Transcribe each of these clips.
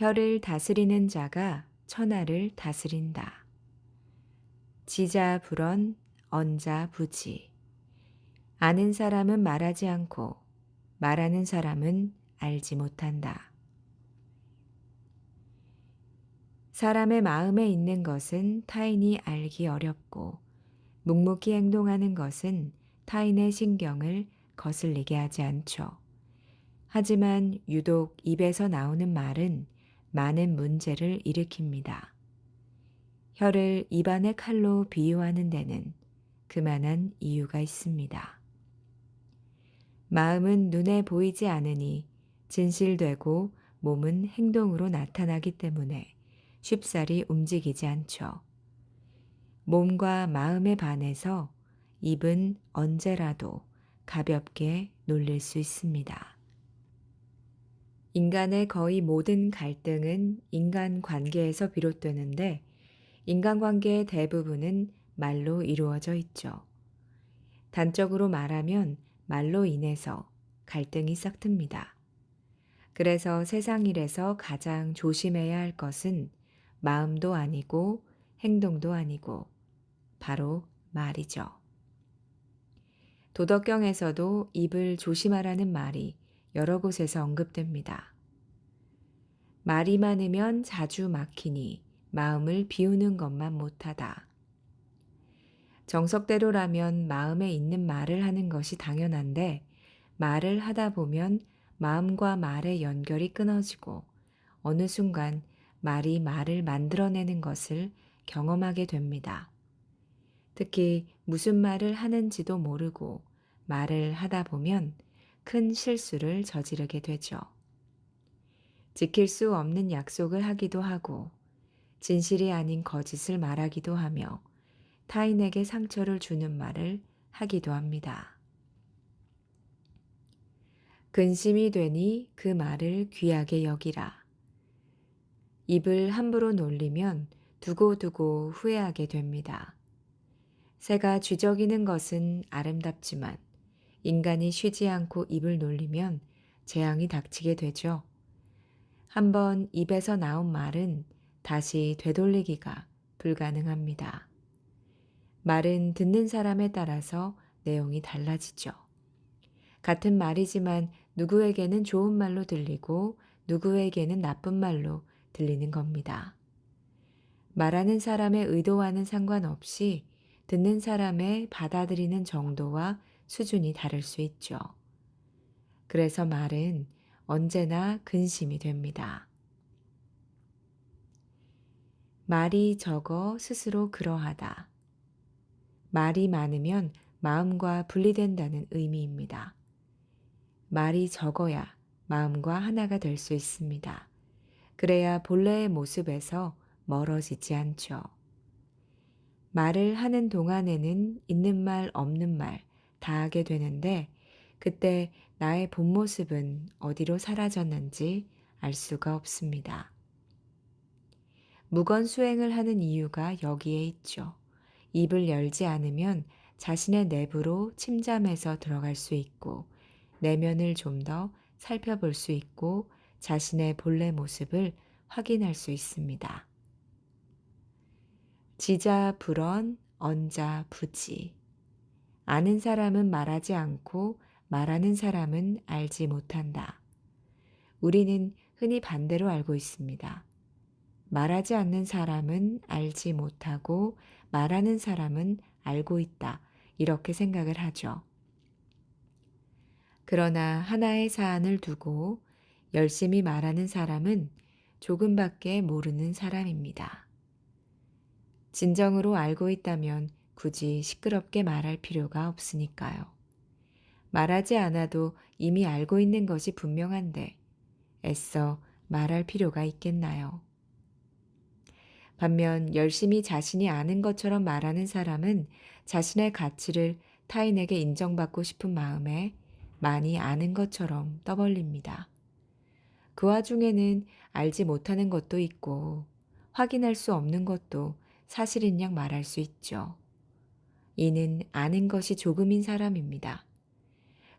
혀를 다스리는 자가 천하를 다스린다. 지자 불언 언자 부지. 아는 사람은 말하지 않고 말하는 사람은 알지 못한다. 사람의 마음에 있는 것은 타인이 알기 어렵고 묵묵히 행동하는 것은 타인의 신경을 거슬리게 하지 않죠. 하지만 유독 입에서 나오는 말은 많은 문제를 일으킵니다. 혀를 입안의 칼로 비유하는 데는 그만한 이유가 있습니다. 마음은 눈에 보이지 않으니 진실되고 몸은 행동으로 나타나기 때문에 쉽사리 움직이지 않죠. 몸과 마음에 반해서 입은 언제라도 가볍게 놀릴 수 있습니다. 인간의 거의 모든 갈등은 인간 관계에서 비롯되는데 인간관계의 대부분은 말로 이루어져 있죠. 단적으로 말하면 말로 인해서 갈등이 싹틉니다. 그래서 세상 일에서 가장 조심해야 할 것은 마음도 아니고 행동도 아니고 바로 말이죠. 도덕경에서도 입을 조심하라는 말이 여러 곳에서 언급됩니다. 말이 많으면 자주 막히니 마음을 비우는 것만 못하다. 정석대로라면 마음에 있는 말을 하는 것이 당연한데 말을 하다 보면 마음과 말의 연결이 끊어지고 어느 순간 말이 말을 만들어내는 것을 경험하게 됩니다. 특히 무슨 말을 하는지도 모르고 말을 하다 보면 큰 실수를 저지르게 되죠. 지킬 수 없는 약속을 하기도 하고 진실이 아닌 거짓을 말하기도 하며 타인에게 상처를 주는 말을 하기도 합니다. 근심이 되니 그 말을 귀하게 여기라. 입을 함부로 놀리면 두고두고 후회하게 됩니다. 새가 쥐적이는 것은 아름답지만 인간이 쉬지 않고 입을 놀리면 재앙이 닥치게 되죠. 한번 입에서 나온 말은 다시 되돌리기가 불가능합니다. 말은 듣는 사람에 따라서 내용이 달라지죠. 같은 말이지만 누구에게는 좋은 말로 들리고 누구에게는 나쁜 말로 들리는 겁니다. 말하는 사람의 의도와는 상관없이 듣는 사람의 받아들이는 정도와 수준이 다를 수 있죠. 그래서 말은 언제나 근심이 됩니다. 말이 적어 스스로 그러하다. 말이 많으면 마음과 분리된다는 의미입니다. 말이 적어야 마음과 하나가 될 수 있습니다. 그래야 본래의 모습에서 멀어지지 않죠. 말을 하는 동안에는 있는 말, 없는 말 다 하게 되는데 그때 나의 본 모습은 어디로 사라졌는지 알 수가 없습니다. 무건 수행을 하는 이유가 여기에 있죠. 입을 열지 않으면 자신의 내부로 침잠해서 들어갈 수 있고 내면을 좀 더 살펴볼 수 있고 자신의 본래 모습을 확인할 수 있습니다. 지자 불언, 언자 부지. 아는 사람은 말하지 않고 말하는 사람은 알지 못한다. 우리는 흔히 반대로 알고 있습니다. 말하지 않는 사람은 알지 못하고 말하는 사람은 알고 있다. 이렇게 생각을 하죠. 그러나 하나의 사안을 두고 열심히 말하는 사람은 조금밖에 모르는 사람입니다. 진정으로 알고 있다면 굳이 시끄럽게 말할 필요가 없으니까요. 말하지 않아도 이미 알고 있는 것이 분명한데 애써 말할 필요가 있겠나요? 반면 열심히 자신이 아는 것처럼 말하는 사람은 자신의 가치를 타인에게 인정받고 싶은 마음에 많이 아는 것처럼 떠벌립니다. 그 와중에는 알지 못하는 것도 있고 확인할 수 없는 것도 사실인 양 말할 수 있죠. 이는 아는 것이 조금인 사람입니다.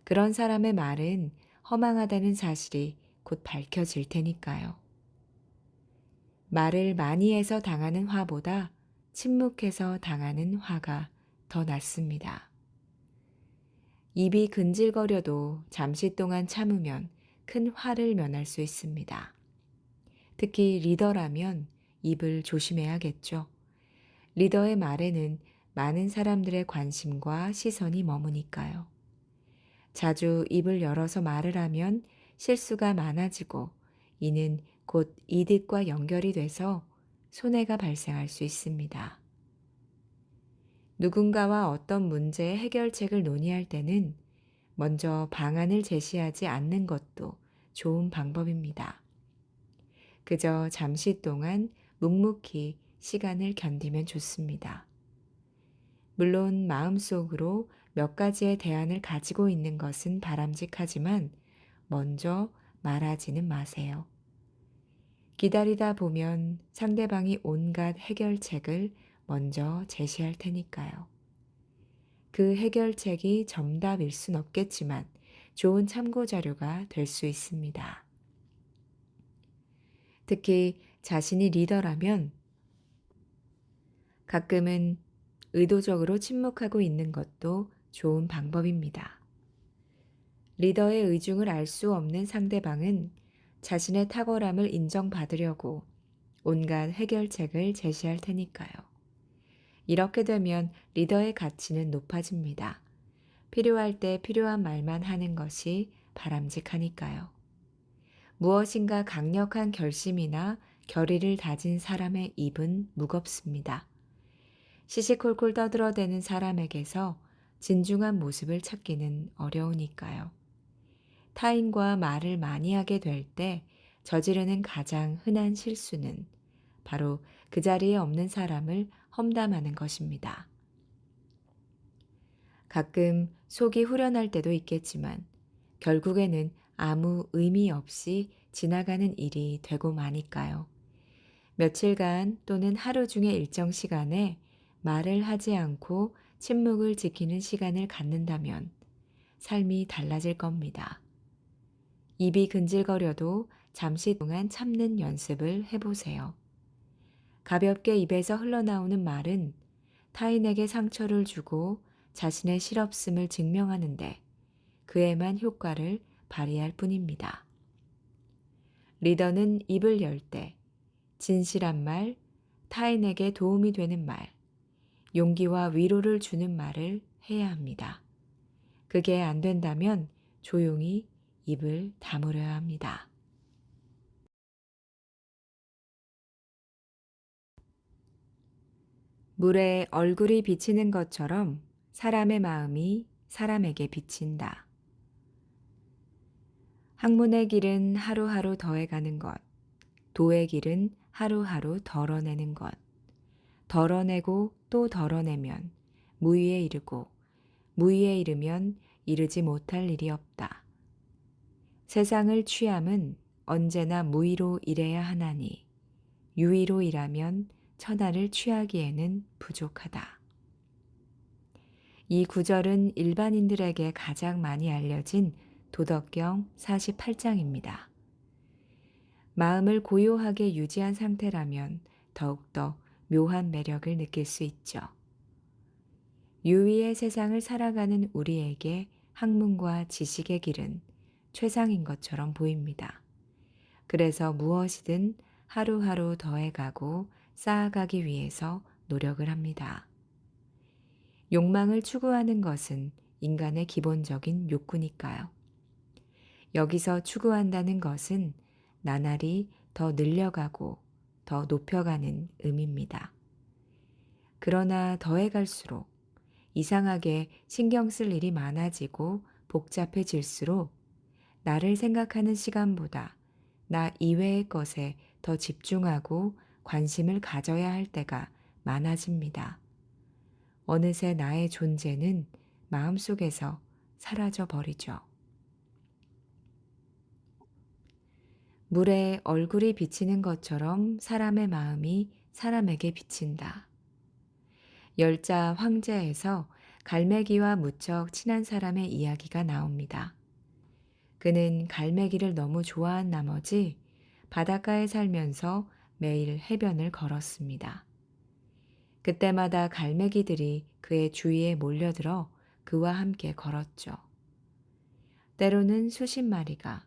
그런 사람의 말은 허망하다는 사실이 곧 밝혀질 테니까요. 말을 많이 해서 당하는 화보다 침묵해서 당하는 화가 더 낫습니다. 입이 근질거려도 잠시 동안 참으면 큰 화를 면할 수 있습니다. 특히 리더라면 입을 조심해야겠죠. 리더의 말에는 많은 사람들의 관심과 시선이 머무니까요. 자주 입을 열어서 말을 하면 실수가 많아지고 이는 곧 이득과 연결이 돼서 손해가 발생할 수 있습니다. 누군가와 어떤 문제의 해결책을 논의할 때는 먼저 방안을 제시하지 않는 것도 좋은 방법입니다. 그저 잠시 동안 묵묵히 시간을 견디면 좋습니다. 물론 마음속으로 몇 가지의 대안을 가지고 있는 것은 바람직하지만 먼저 말하지는 마세요. 기다리다 보면 상대방이 온갖 해결책을 먼저 제시할 테니까요. 그 해결책이 정답일 순 없겠지만 좋은 참고 자료가 될 수 있습니다. 특히 자신이 리더라면 가끔은 의도적으로 침묵하고 있는 것도 좋은 방법입니다. 리더의 의중을 알 수 없는 상대방은 자신의 탁월함을 인정받으려고 온갖 해결책을 제시할 테니까요. 이렇게 되면 리더의 가치는 높아집니다. 필요할 때 필요한 말만 하는 것이 바람직하니까요. 무엇인가 강력한 결심이나 결의를 다진 사람의 입은 무겁습니다. 시시콜콜 떠들어대는 사람에게서 진중한 모습을 찾기는 어려우니까요. 타인과 말을 많이 하게 될 때 저지르는 가장 흔한 실수는 바로 그 자리에 없는 사람을 험담하는 것입니다. 가끔 속이 후련할 때도 있겠지만 결국에는 아무 의미 없이 지나가는 일이 되고 마니까요. 며칠간 또는 하루 중의 일정 시간에 말을 하지 않고 침묵을 지키는 시간을 갖는다면 삶이 달라질 겁니다. 입이 근질거려도 잠시 동안 참는 연습을 해보세요. 가볍게 입에서 흘러나오는 말은 타인에게 상처를 주고 자신의 실없음을 증명하는데 그에만 효과를 발휘할 뿐입니다. 리더는 입을 열 때 진실한 말, 타인에게 도움이 되는 말, 용기와 위로를 주는 말을 해야 합니다. 그게 안 된다면 조용히 입을 다물어야 합니다. 물에 얼굴이 비치는 것처럼 사람의 마음이 사람에게 비친다. 학문의 길은 하루하루 더해가는 것, 도의 길은 하루하루 덜어내는 것, 덜어내고 또 덜어내면 무위에 이르고 무위에 이르면 이르지 못할 일이 없다. 세상을 취함은 언제나 무위로 일해야 하나니 유위로 일하면 천하를 취하기에는 부족하다. 이 구절은 일반인들에게 가장 많이 알려진 도덕경 48장입니다. 마음을 고요하게 유지한 상태라면 더욱더 묘한 매력을 느낄 수 있죠. 유위의 세상을 살아가는 우리에게 학문과 지식의 길은 최상인 것처럼 보입니다. 그래서 무엇이든 하루하루 더해가고 쌓아가기 위해서 노력을 합니다. 욕망을 추구하는 것은 인간의 기본적인 욕구니까요. 여기서 추구한다는 것은 나날이 더 늘려가고 더 높여가는 의미입니다. 그러나 더해갈수록 이상하게 신경 쓸 일이 많아지고 복잡해질수록 나를 생각하는 시간보다 나 이외의 것에 더 집중하고 관심을 가져야 할 때가 많아집니다. 어느새 나의 존재는 마음속에서 사라져 버리죠. 물에 얼굴이 비치는 것처럼 사람의 마음이 사람에게 비친다. 열자 황제에서 갈매기와 무척 친한 사람의 이야기가 나옵니다. 그는 갈매기를 너무 좋아한 나머지 바닷가에 살면서 매일 해변을 걸었습니다. 그때마다 갈매기들이 그의 주위에 몰려들어 그와 함께 걸었죠. 때로는 수십 마리가,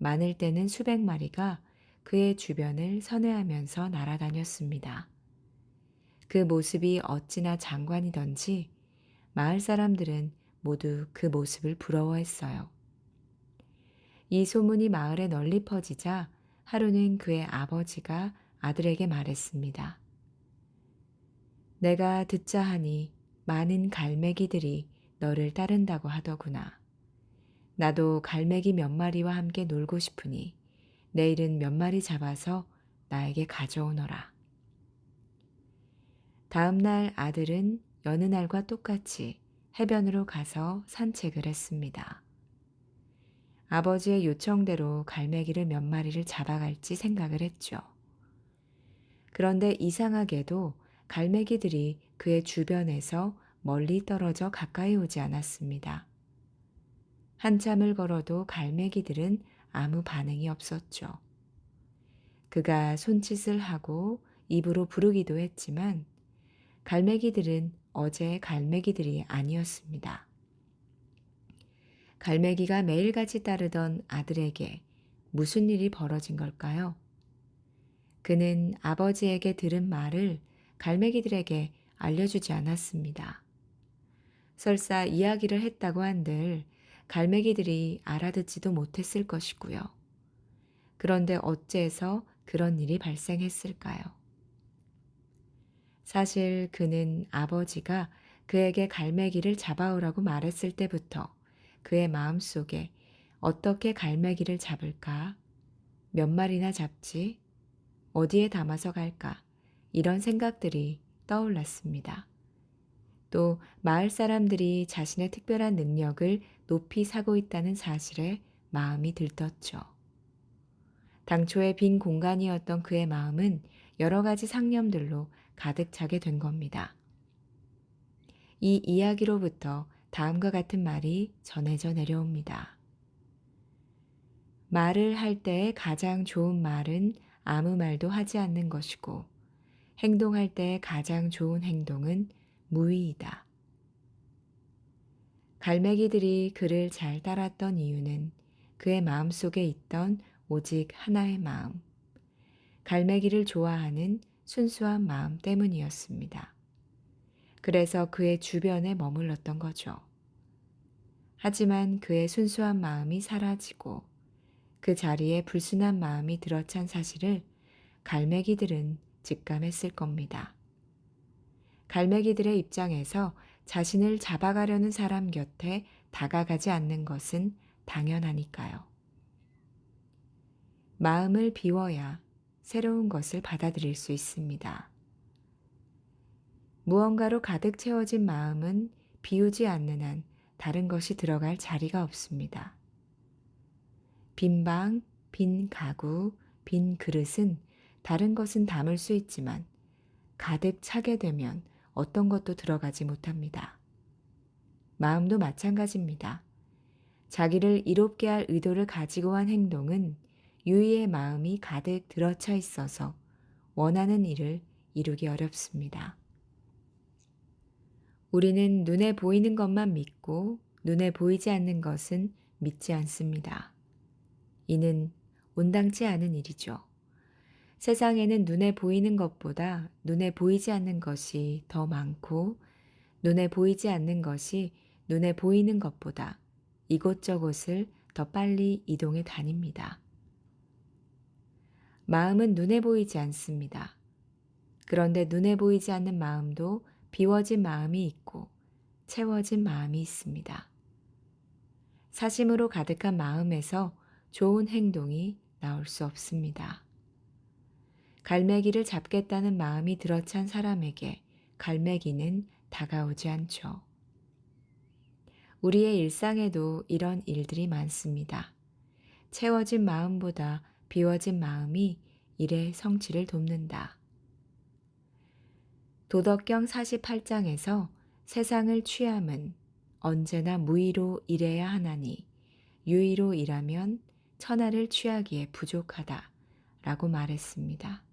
많을 때는 수백 마리가 그의 주변을 선회하면서 날아다녔습니다. 그 모습이 어찌나 장관이던지 마을 사람들은 모두 그 모습을 부러워했어요. 이 소문이 마을에 널리 퍼지자 하루는 그의 아버지가 아들에게 말했습니다. 내가 듣자 하니 많은 갈매기들이 너를 따른다고 하더구나. 나도 갈매기 몇 마리와 함께 놀고 싶으니 내일은 몇 마리 잡아서 나에게 가져오너라. 다음 날 아들은 여느 날과 똑같이 해변으로 가서 산책을 했습니다. 아버지의 요청대로 갈매기를 몇 마리를 잡아갈지 생각을 했죠. 그런데 이상하게도 갈매기들이 그의 주변에서 멀리 떨어져 가까이 오지 않았습니다. 한참을 걸어도 갈매기들은 아무 반응이 없었죠. 그가 손짓을 하고 입으로 부르기도 했지만 갈매기들은 어제의 갈매기들이 아니었습니다. 갈매기가 매일같이 따르던 아들에게 무슨 일이 벌어진 걸까요? 그는 아버지에게 들은 말을 갈매기들에게 알려주지 않았습니다. 설사 이야기를 했다고 한들 갈매기들이 알아듣지도 못했을 것이고요. 그런데 어째서 그런 일이 발생했을까요? 사실 그는 아버지가 그에게 갈매기를 잡아오라고 말했을 때부터 그의 마음속에 어떻게 갈매기를 잡을까? 몇 마리나 잡지? 어디에 담아서 갈까? 이런 생각들이 떠올랐습니다. 또 마을 사람들이 자신의 특별한 능력을 높이 사고 있다는 사실에 마음이 들떴죠. 당초에 빈 공간이었던 그의 마음은 여러 가지 상념들로 가득 차게 된 겁니다. 이 이야기로부터 다음과 같은 말이 전해져 내려옵니다. 말을 할때 가장 좋은 말은 아무 말도 하지 않는 것이고, 행동할 때 가장 좋은 행동은 무의이다. 갈매기들이 그를 잘 따랐던 이유는 그의 마음 속에 있던 오직 하나의 마음, 갈매기를 좋아하는 순수한 마음 때문이었습니다. 그래서 그의 주변에 머물렀던 거죠. 하지만 그의 순수한 마음이 사라지고 그 자리에 불순한 마음이 들어찬 사실을 갈매기들은 직감했을 겁니다. 갈매기들의 입장에서 자신을 잡아가려는 사람 곁에 다가가지 않는 것은 당연하니까요. 마음을 비워야 새로운 것을 받아들일 수 있습니다. 무언가로 가득 채워진 마음은 비우지 않는 한 다른 것이 들어갈 자리가 없습니다. 빈 방, 빈 가구, 빈 그릇은 다른 것은 담을 수 있지만 가득 차게 되면 어떤 것도 들어가지 못합니다. 마음도 마찬가지입니다. 자기를 이롭게 할 의도를 가지고 한 행동은 유의의 마음이 가득 들어차 있어서 원하는 일을 이루기 어렵습니다. 우리는 눈에 보이는 것만 믿고 눈에 보이지 않는 것은 믿지 않습니다. 이는 온당치 않은 일이죠. 세상에는 눈에 보이는 것보다 눈에 보이지 않는 것이 더 많고 눈에 보이지 않는 것이 눈에 보이는 것보다 이곳저곳을 더 빨리 이동해 다닙니다. 마음은 눈에 보이지 않습니다. 그런데 눈에 보이지 않는 마음도 비워진 마음이 있고 채워진 마음이 있습니다. 사심으로 가득한 마음에서 좋은 행동이 나올 수 없습니다. 갈매기를 잡겠다는 마음이 들어찬 사람에게 갈매기는 다가오지 않죠. 우리의 일상에도 이런 일들이 많습니다. 채워진 마음보다 비워진 마음이 일의 성취를 돕는다. 도덕경 48장에서 세상을 취함은 언제나 무의로 일해야 하나니 유의로 일하면 천하를 취하기에 부족하다 라고 말했습니다.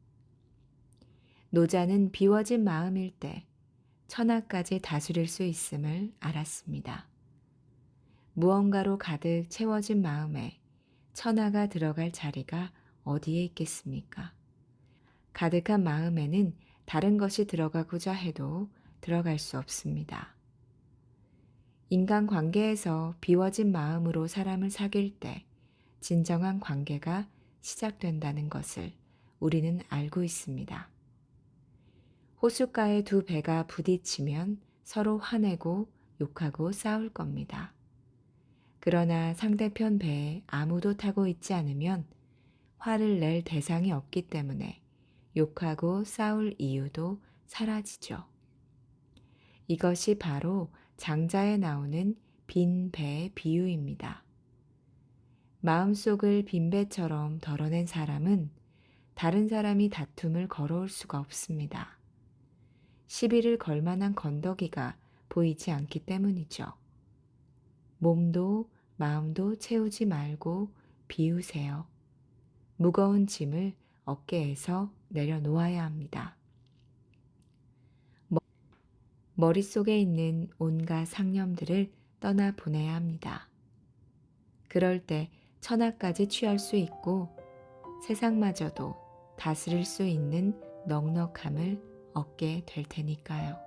노자는 비워진 마음일 때 천하까지 다스릴 수 있음을 알았습니다. 무언가로 가득 채워진 마음에 천하가 들어갈 자리가 어디에 있겠습니까? 가득한 마음에는 다른 것이 들어가고자 해도 들어갈 수 없습니다. 인간 관계에서 비워진 마음으로 사람을 사귈 때 진정한 관계가 시작된다는 것을 우리는 알고 있습니다. 호숫가의 두 배가 부딪히면 서로 화내고 욕하고 싸울 겁니다. 그러나 상대편 배에 아무도 타고 있지 않으면 화를 낼 대상이 없기 때문에 욕하고 싸울 이유도 사라지죠. 이것이 바로 장자에 나오는 빈배 비유입니다. 마음속을 빈 배처럼 덜어낸 사람은 다른 사람이 다툼을 걸어올 수가 없습니다. 시비를 걸 만한 건더기가 보이지 않기 때문이죠. 몸도 마음도 채우지 말고 비우세요. 무거운 짐을 어깨에서 내려놓아야 합니다. 머릿속에 있는 온갖 상념들을 떠나 보내야 합니다. 그럴 때 천하까지 취할 수 있고 세상마저도 다스릴 수 있는 넉넉함을 얻게 될 테니까요.